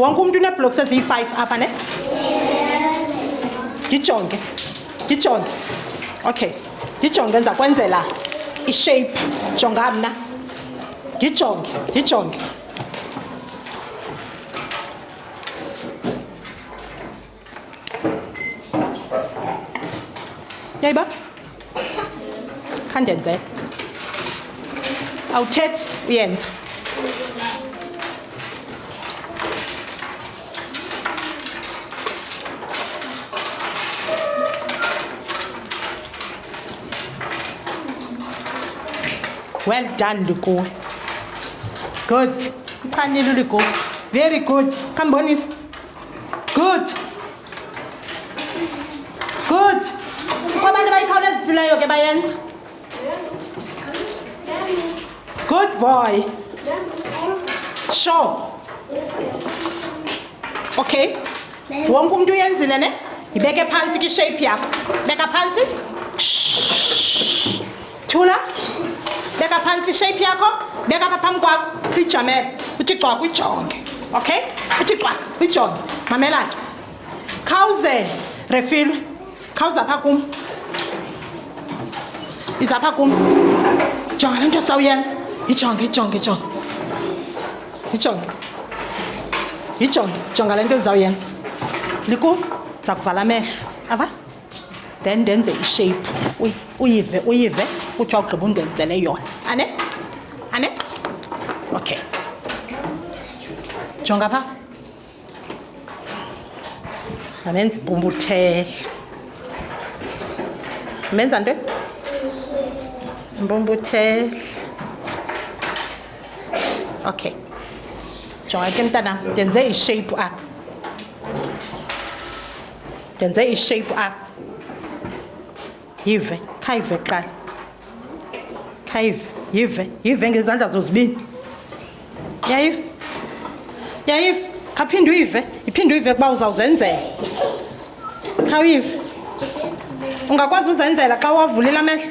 wonke umntu uneeblocks eziyi-five apha ne ndijonge ndijonge okay ndijonge ndiza kwenzela ishape jonga mna ndijonge ndijonge yayi ba khandenzele awuthethi uyenza well done likuwe good uchanile uligugu very good khambonisa good good kukho abantu abayikhawulezisileyo ke bayenza good boy sure okay wonke umntu uyenzile ne yibeke phantsi kishape yakho beka phantsi Shh. tyhula beka phantsi ishape yakho beka pha phambi kwakho uyijamele uthi gcwaka uyijonge okay uthi gcwaka uyijonge mamela ke khawuze refilwe khawuza pha kum iza pha kum jonga le nto sawuyenza yijonge yijonge yijonge yijonge yijonge jonga le nto ndizawuyenza liku ndiza kuvala amehlo ava then ndenze ishape uyive uyive kuthiwa ugqiba undenzele yona ane ane okay jonga pha andenza impumbuthela menza nto impumbuthela okay jonga ke mntanam ndenze ishape apha ndenze ishape up yive khayive kuqala khayive yive yive ngezandla zozibini yayive yayive khaphinde uyive iphinde uyive kuba uzawuzenzela khawuyive ungakwazi uzenzela xa uwavulile amehlo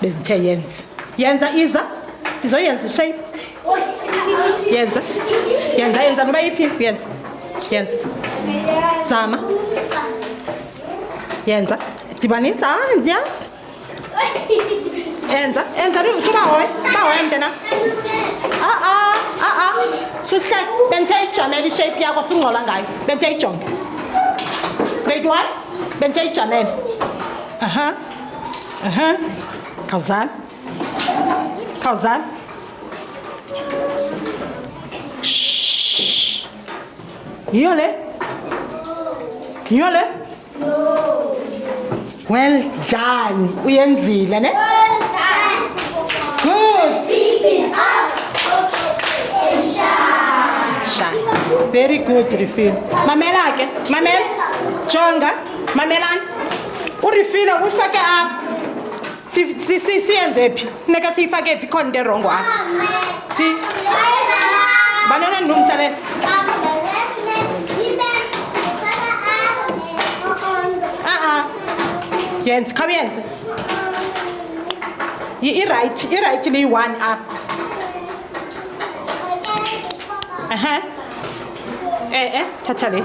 bendithe yenza yenza iza izoyenza ishape yenza yenza yenza noba yiphi yenza yenza zama yenza dibanisa ah, ndiyazi enza enza ubahoye ubahoye mntena a-a a-a suhle bendithe ijamele ishape yakho funa ungcola ngayo bendithe ijonge grade one bendithe ijamele aha uh -huh. Aha. Kazan. Kazan. Shh. Yole. Yole. Well done. Uyenzile ne? Good. Sha. Very good, Rifin. Mamela ke. Mamela. Jonga. Mamelani. urifilo uyifake apha siyenze phi funeka siyifake phi khona into erongo apha phi banana ndilungisa le a-a yenze khawuyenze irayithi irayithi liyi-one apha ehe e-e thatha le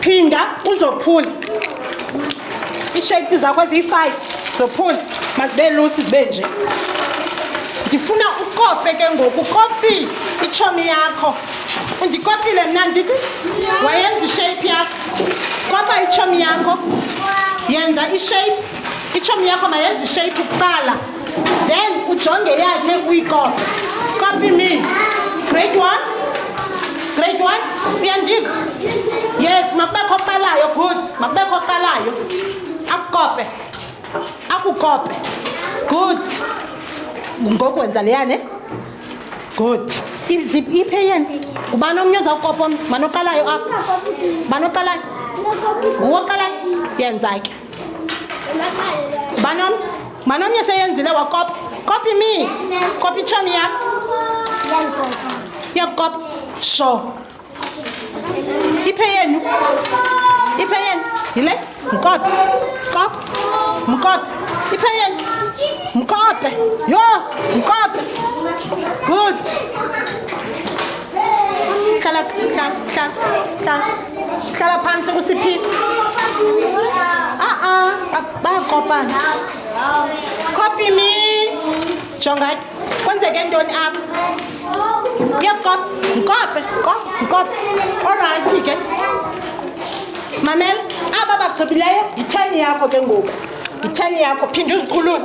phinda uzophula iishapes zakho eziyi-five zophula mazibe lusi zibe nje ndifuna ukope ke ngoku ukopi itshomi yakho ndikopile mna ndithi wayenza ishape yakho kopa itshomi yakho yenza ishape itshomi yakho mayenza ishape kuqala then ujonge yakhe uyikope copy me grade one grade one uyandiva yes makubekho oqalayo good makubekho oqalayo akukope akukope good ngokwenza leyane good izip iphe yena ngubani omnye ozawukopa omnye manoqalayo apha manoqalayo nguwoqalayo yenza ke banom banom ye se yenzile wa kop copy me copy cham ya ya kop so ipe yenu ipe yen ile mkop kop mkop ipe yen mkop yo mkop good kala kala kala hlala phantsi kusiphi a-a bayakopana copy me jonga ke kwenzeke ntoni apha uyakop nkope kop nkope orayithi ke mamela aba bagqibileyo yitheni yakho ke ngoku yitheni yakho phinde uzikhulule